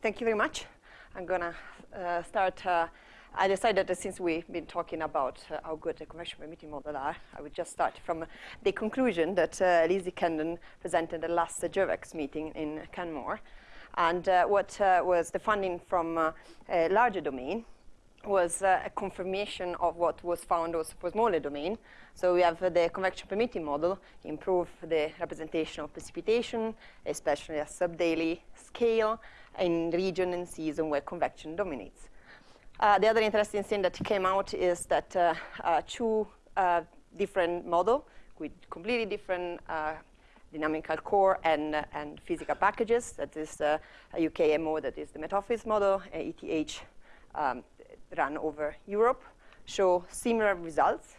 thank you very much. I'm going to uh, start. Uh, I decided that since we've been talking about uh, how good the convection permitting model are, I would just start from the conclusion that uh, Lizzie Kendon presented at the last GEWEX meeting in Canmore. And uh, what uh, was the funding from uh, a larger domain was uh, a confirmation of what was found also for smaller domain. So we have the convection permitting model improve the representation of precipitation, especially at subdaily scale in region and season where convection dominates. Uh, the other interesting thing that came out is that uh, uh, two uh, different model with completely different dynamical core and, and physical packages. That is a UKMO, that is the Met-Office model, ETH um, run over Europe, show similar results.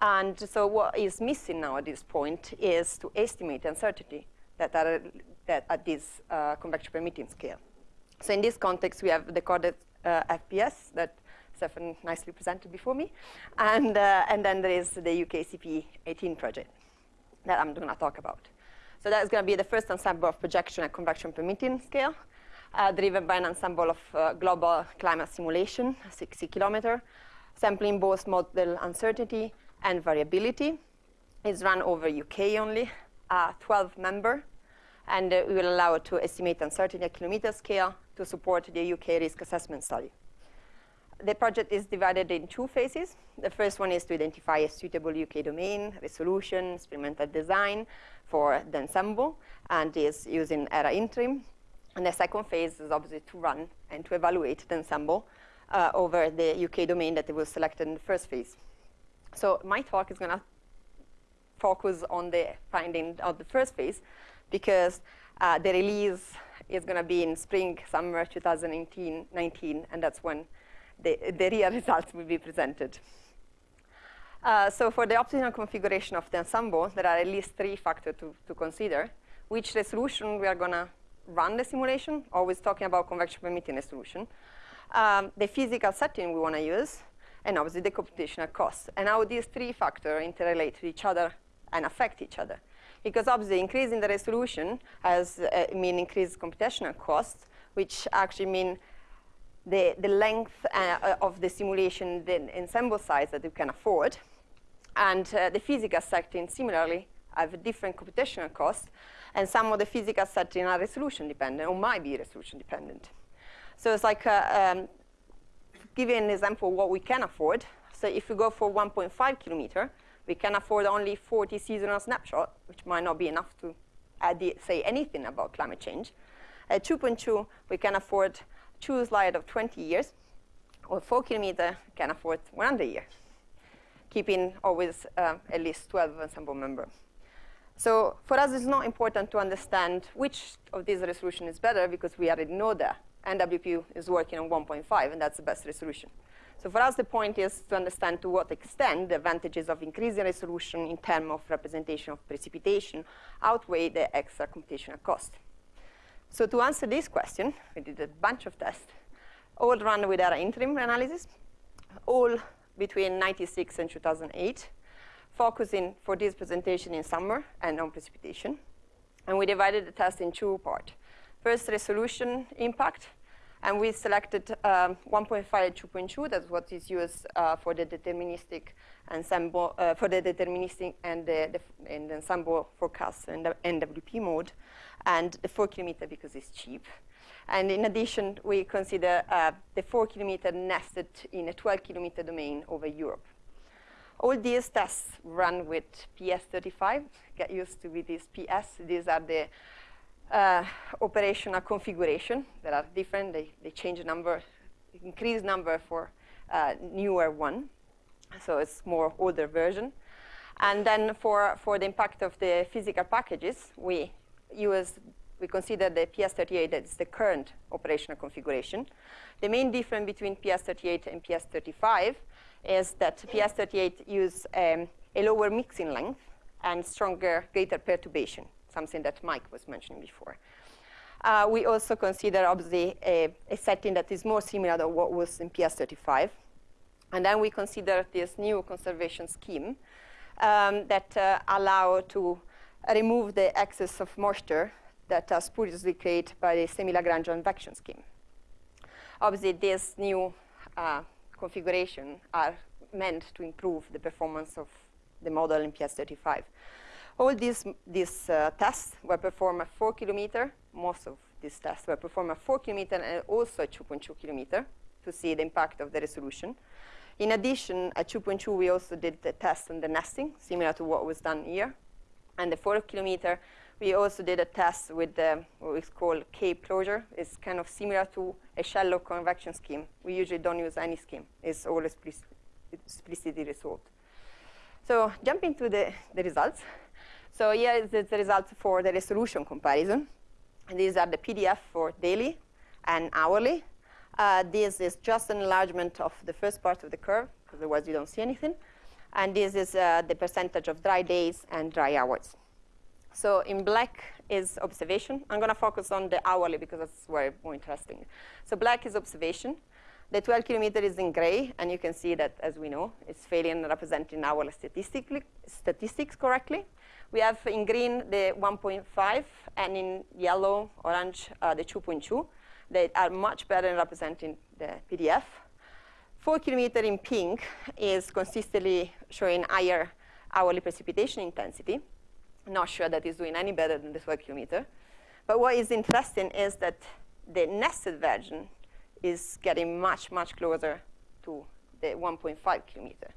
And so what is missing now at this point is to estimate uncertainty that are that at this uh, convection permitting scale. So in this context, we have the CORDEX uh, FPS that Stefan nicely presented before me. And, uh, and then there is the UKCP 18 project that I'm going to talk about. So that is going to be the first ensemble of projection and convection permitting scale, uh, driven by an ensemble of uh, global climate simulation, 60 kilometer, sampling both model uncertainty and variability. It's run over UK only, uh, 12 member, and uh, we will allow it to estimate uncertainty at kilometer scale to support the UK risk assessment study. The project is divided in two phases. The first one is to identify a suitable UK domain, resolution, experimental design for the ensemble, and is using ERA interim. And the second phase is obviously to run and to evaluate the ensemble uh, over the UK domain that was selected in the first phase. So my talk is going to focus on the finding of the first phase because uh, the release is going to be in spring, summer 2019, and that's when the, the real results will be presented. Uh, so for the optimal configuration of the ensemble, there are at least three factors to, to consider. Which resolution we are going to run the simulation, always talking about convection permitting resolution. Um, the physical setting we want to use, and obviously the computational cost. And how these three factors interrelate to each other and affect each other. Because obviously increasing the resolution has uh, mean increased computational costs, which actually mean the, the length uh, of the simulation, the ensemble size that you can afford. And uh, the physical setting similarly have a different computational cost, and some of the physical settings are resolution dependent or might be resolution dependent. So it's like, uh, um, giving an example of what we can afford. So if we go for 1.5 kilometer, we can afford only 40 seasonal snapshots, which might not be enough to say anything about climate change. At 2.2, we can afford two slides of 20 years, or 4 kilometer can afford 100 years, keeping always uh, at least 12 ensemble members. So for us, it's not important to understand which of these resolution is better because we already know that NWP is working on 1.5, and that's the best resolution. So for us, the point is to understand to what extent the advantages of increasing resolution in terms of representation of precipitation outweigh the extra computational cost. So to answer this question, we did a bunch of tests, all run with ERA interim analysis, all between 96 and 2008, focusing for this presentation in summer and on precipitation. And we divided the test in two parts. First, resolution impact, and we selected um, 1.5 2.2. That's what is used uh, for the deterministic ensemble, uh, for the deterministic and the, the, and the ensemble forecast in the NWP mode, and the 4 kilometer because it's cheap. And in addition, we consider uh, the 4 kilometer nested in a 12 kilometer domain over Europe. All these tests run with PS35. Get used to with these PS. These are the uh, operational configuration that are different. They, they change number, increase number for uh, newer one. So it's more older version. And then for, for the impact of the physical packages, we use, we consider the PS38 as the current operational configuration. The main difference between PS38 and PS35 is that PS38 use um, a lower mixing length and stronger, greater perturbation something that Mike was mentioning before. Uh, we also consider, obviously, a, a, setting that is more similar to what was in PS35. And then we consider this new conservation scheme um, that uh, allow to remove the excess of moisture that are spuriously created by the semi-Lagrange advection scheme. Obviously, this new uh, configuration are meant to improve the performance of the model in PS35. All these, these uh, tests were performed at 4 kilometer. Most of these tests were performed at 4 kilometer and also at 2.2 kilometer to see the impact of the resolution. In addition, at 2.2, we also did the test on the nesting, similar to what was done here. And the 4 kilometer, we also did a test with the, what we call cape closure. It's kind of similar to a shallow convection scheme. We usually don't use any scheme. It's all explicitly resolved. So jumping to the, the results. So here is the, the results for the resolution comparison. And these are the PDF for daily and hourly. Uh, this is just an enlargement of the first part of the curve, because otherwise you don't see anything. And this is uh, the percentage of dry days and dry hours. So in black is observation. I'm going to focus on the hourly because that's where more interesting. So black is observation. The 12 kilometer is in gray, and you can see that, as we know, it's failing in representing our statistics correctly. We have in green the 1.5, and in yellow, orange, uh, the 2.2. They are much better in representing the PDF. 4 kilometer in pink is consistently showing higher hourly precipitation intensity. Not sure that is doing any better than the 12 kilometer. But what is interesting is that the nested version is getting much, much closer to the 1.5 kilometer.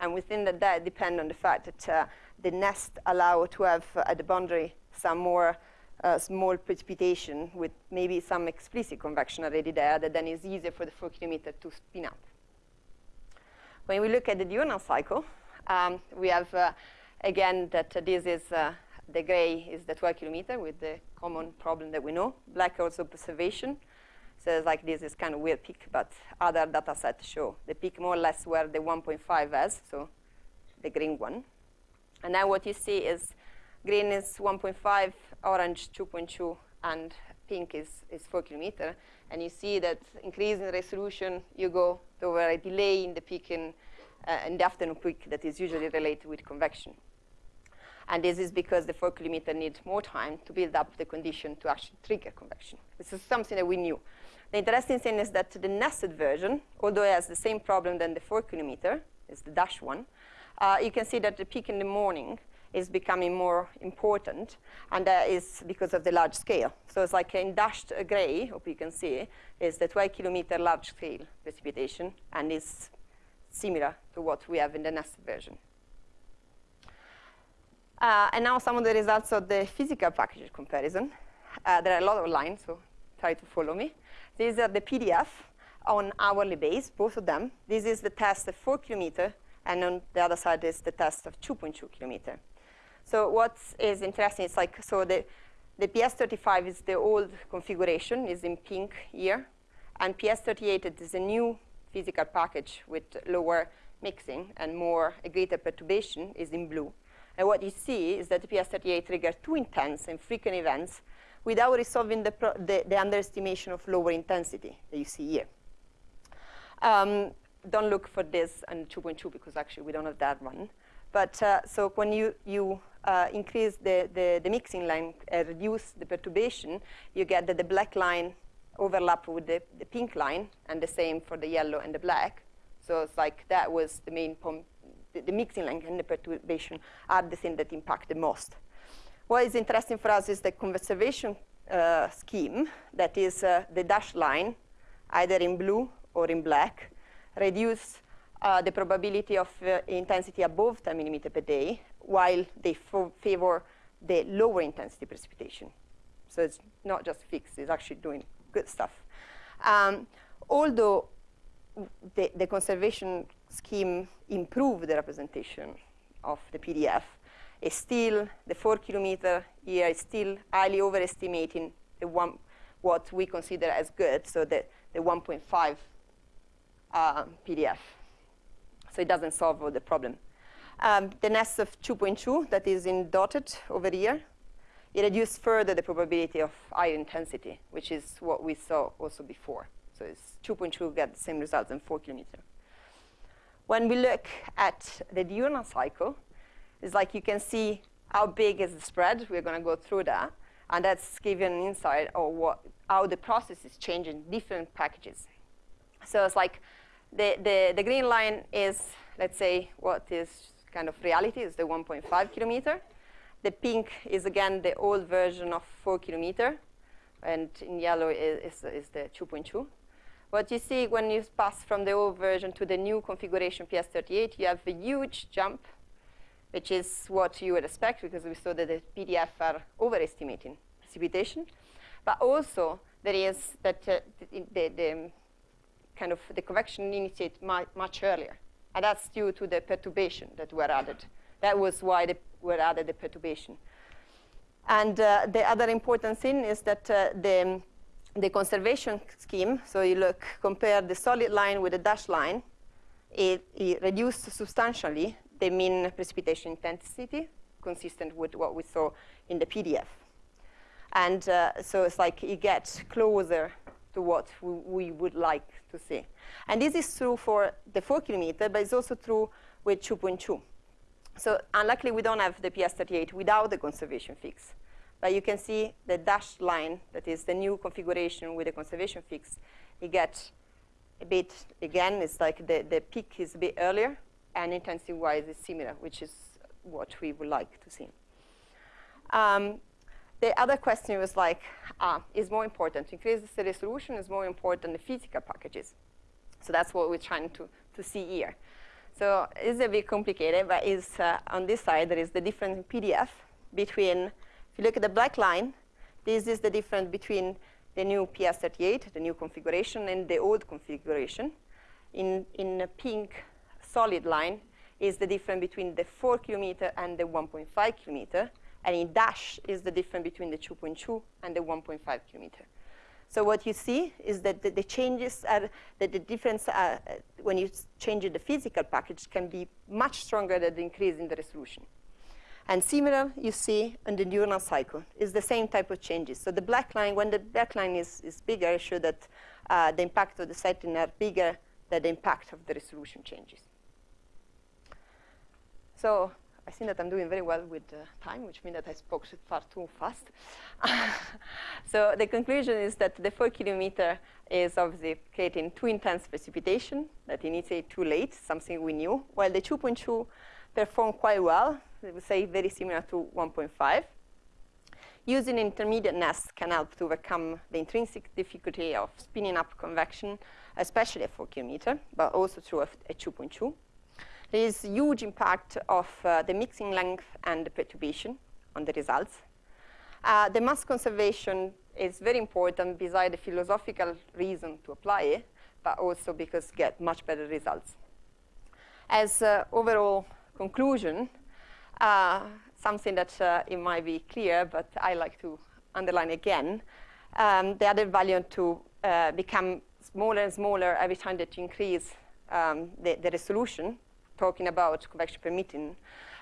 And within that, that depend on the fact that uh, the nest allow to have uh, at the boundary some more uh, small precipitation with maybe some explicit convection already there that then is easier for the 4 kilometer to spin up. When we look at the diurnal cycle, um, we have, uh, again, that this is uh, the gray is the 12 kilometer with the common problem that we know. Black also observation. So it's like this is kind of weird peak, but other data sets show the peak more or less where the 1.5 is, so the green one. And now what you see is green is 1.5, orange 2.2, and pink is, is 4 kilometer. And you see that increasing resolution, you go to a delay in the peak in, uh, in the afternoon peak that is usually related with convection. And this is because the 4 kilometer needs more time to build up the condition to actually trigger convection. This is something that we knew. The interesting thing is that the nested version, although it has the same problem than the 4 kilometer, is the dash one, uh, you can see that the peak in the morning is becoming more important, and that is because of the large scale. So it's like in dashed gray, hope you can see, is the 12 kilometer large scale precipitation, and is similar to what we have in the nested version. Uh, and now some of the results of the physical package comparison. Uh, there are a lot of lines, so try to follow me. These are the PDF on hourly base, both of them. This is the test of 4 kilometer, and on the other side is the test of 2.2 kilometer. So what is interesting is like, so the, the PS35 is the old configuration, is in pink here, and PS38 is a new physical package with lower mixing and more a greater perturbation is in blue. And what you see is that the PS38 triggers too intense and frequent events without resolving the, the, the, underestimation of lower intensity that you see here. Um, don't look for this and 2.2 because actually we don't have that one. But uh, so when you, you uh, increase the, the, the, mixing length, uh, reduce the perturbation, you get that the black line overlap with the, the pink line, and the same for the yellow and the black. So it's like that was the main. The, mixing length and the perturbation are the thing that impact the most. What is interesting for us is the conservation uh, scheme, that is uh, the dashed line, either in blue or in black, reduce uh, the probability of uh, intensity above 10 millimeter per day, while they favor the lower intensity precipitation. So it's not just fixed, it's actually doing good stuff. Um, although the, the conservation scheme improve the representation of the PDF, is still, the four kilometer here is still highly overestimating the one, what we consider as good, so the, the 1.5 uh, PDF. So it doesn't solve all the problem. Um, the nest of 2.2 that is in dotted over here, it reduced further the probability of higher intensity, which is what we saw also before. So it's 2.2 get the same results in 4 kilometer. When we look at the diurnal cycle, it's like you can see how big is the spread. We're going to go through that. And that's giving an insight of what, how the process is changing different packages. So it's like the, the, the green line is, let's say, what is kind of reality, is the 1.5 kilometer. The pink is, again, the old version of 4 kilometer. And in yellow is, is, is the 2.2. What you see when you pass from the old version to the new configuration PS38, you have a huge jump, which is what you would expect because we saw that the PDF are overestimating precipitation. But also, there is that uh, the, the, the, kind of the convection initiated much earlier. And that's due to the perturbation that were added. That was why they were added the perturbation. And uh, the other important thing is that uh, the the conservation scheme, so you look, compare the solid line with the dashed line, it, it reduced substantially the mean precipitation intensity, consistent with what we saw in the PDF. And uh, so it's like it gets closer to what we, we, would like to see. And this is true for the 4 kilometer, but it's also true with 2.2. So unluckily, we don't have the PS38 without the conservation fix. But you can see the dashed line, that is the new configuration with the conservation fix, it gets a bit, again, it's like the, the peak is a bit earlier, and intensity-wise is similar, which is what we would like to see. Um, the other question was like, uh, is more important, to increase the resolution is more important the physical packages. So that's what we're trying to, to see here. So it's a bit complicated, but is uh, on this side, there is the difference in PDF between if you look at the black line, this is the difference between the new PS38, the new configuration, and the old configuration. In, in a pink solid line is the difference between the 4 kilometer and the 1.5 kilometer. And in dash is the difference between the 2.2 and the 1.5 kilometer. So what you see is that the, the changes are, that the difference are, when you change the physical package can be much stronger than the increase in the resolution. And similar, you see, in the diurnal cycle, is the same type of changes. So the black line, when the black line is, is bigger, it shows that uh, the impact of the setting are bigger than the impact of the resolution changes. So I think that I'm doing very well with uh, time, which means that I spoke far too fast. so the conclusion is that the 4 kilometer is obviously creating too intense precipitation that initiate too late, something we knew, while the 2.2 perform quite well we would say very similar to 1.5. Using intermediate nests can help to overcome the intrinsic difficulty of spinning up convection, especially at 4 kilometer, but also through a, a 2.2. There is huge impact of uh, the mixing length and the perturbation on the results. Uh, the mass conservation is very important beside the philosophical reason to apply it, but also because get much better results. As uh, overall conclusion, uh, something that uh, it might be clear, but I like to underline again. Um, the added value to uh, become smaller and smaller every time that you increase um, the, the, resolution, talking about convection permitting,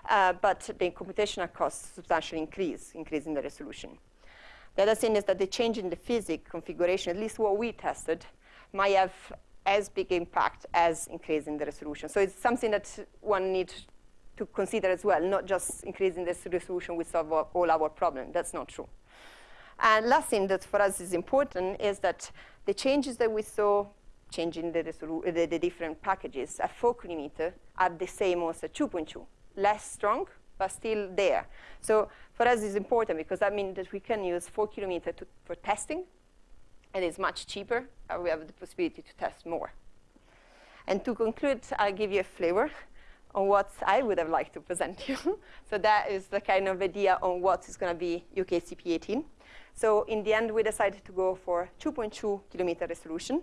uh, but the computational costs substantially increase, increasing the resolution. The other thing is that the change in the physics configuration, at least what we tested, might have as big impact as increasing the resolution. So it's something that one needs to consider as well, not just increasing the resolution we solve all our problems. That's not true. And last thing that for us is important is that the changes that we saw changing the, the, the different packages at 4 kilometer are the same as at 2.2. Less strong, but still there. So for us it's important because that means that we can use 4 kilometer to, for testing. and It is much cheaper. and we have the possibility to test more. And to conclude, I'll give you a flavor on what I would have liked to present you. so that is the kind of idea on what is going to be UKCP 18. So in the end, we decided to go for 2.2 kilometer resolution.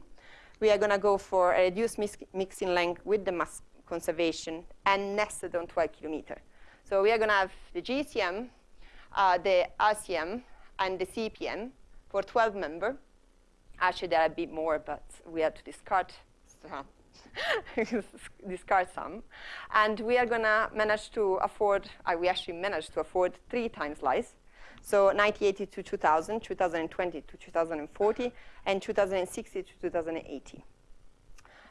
We are going to go for a reduced mix mixing length with the mass conservation and nested on 12 kilometer. So we are going to have the GCM, uh, the RCM, and the CPM for 12 member. Actually, there are a bit more, but we had to discard discard some. And we are going to manage to afford, uh, we actually managed to afford three time slice. So 1980 to 2000, 2020 to 2040, and 2060 to 2080.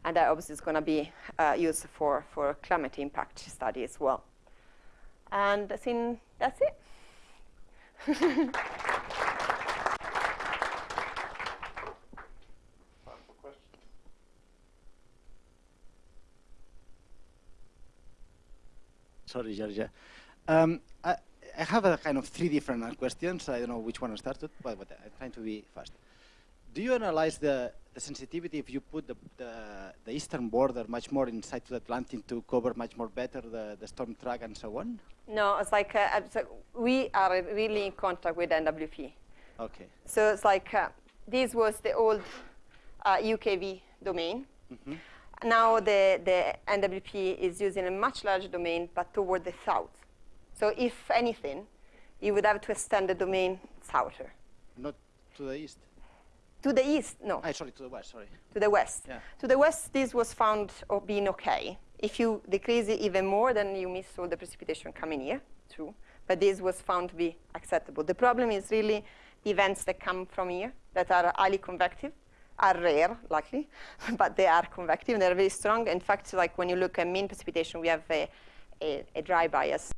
And that obviously is going to be uh, used for, for climate impact study as well. And I think that's it. Sorry, Giorgia. Um, I, I have a kind of three different questions. I don't know which one to start with, but, but I'm trying to be fast. Do you analyze the, the sensitivity if you put the, the, the eastern border much more inside to the Atlantic to cover much more better the, the storm track and so on? No, it's like uh, so we are really in contact with NWP. Okay. So it's like uh, this was the old uh, UKV domain. Mhm. Now the, the NWP is using a much larger domain, but toward the south. So if anything, you would have to extend the domain souther. Not to the east? To the east, no. Ah, sorry, to the west, sorry. to the west. Yeah. To the west, this was found being okay. If you decrease it even more, then you miss all the precipitation coming here, true. But this was found to be acceptable. The problem is really the events that come from here that are highly convective are rare, luckily, but they are convective and they're very strong. In fact, like when you look at mean precipitation, we have a, a, a dry bias